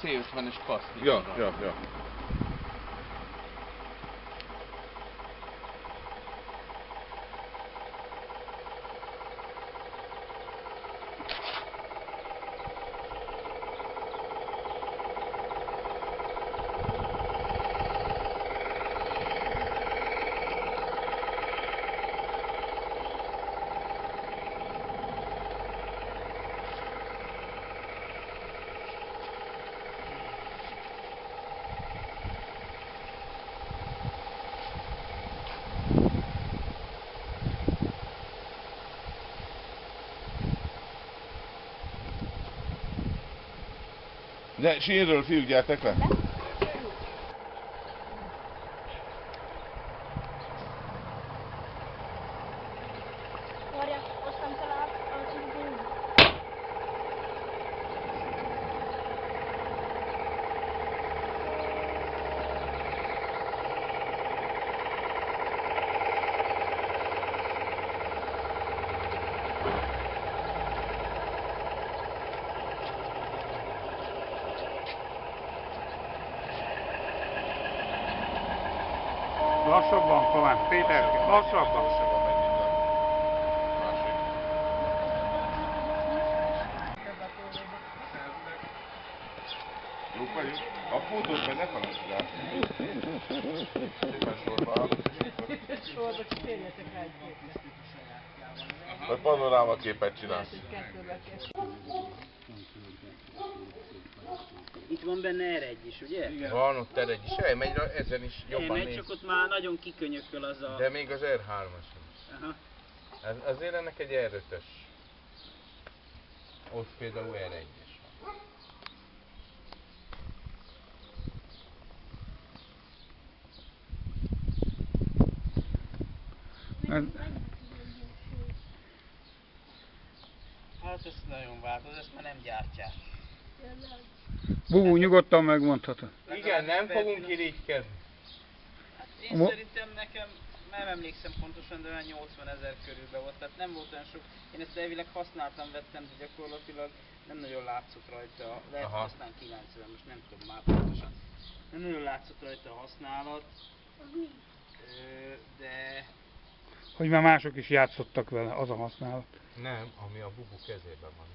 Zählt, wenn ich Post. Ja, ja, ja. De sínről fiúk, gyertek le! Várja, aztán Lassabban talán, Péter, lassabban. Lassabban megy, mint a másik. Jók vagyunk? A fotót meg ne felejtsd el. Szépen sorba áll. Sorba csak térjetek rá egy képre. Vagy panoráma képet csinálsz. Itt van benne egy is, ugye? Igen. Van ott egy is, elmegy, ezen is jobban Elmegy, néz. csak ott már nagyon kikönyököl az a... De még az R3-as is. Aha. Ez, azért ennek egy R5-ös. Ott például R1-es van. Hát ez nagyon változ, ezt már nem gyártják. Bubú, nyugodtan megmondhatod. Igen, nem fogunk irigykedni. Hát én Mo- szerintem nekem, nem emlékszem pontosan, de olyan 80 ezer körülben volt, tehát nem volt olyan sok. Én ezt elvileg használtam, vettem, de gyakorlatilag nem nagyon látszott rajta, lehet Aha. aztán 90, most nem tudom már pontosan. Nem nagyon látszott rajta a használat, de Hogy már mások is játszottak vele, az a használat. Nem, ami a bubu kezében van.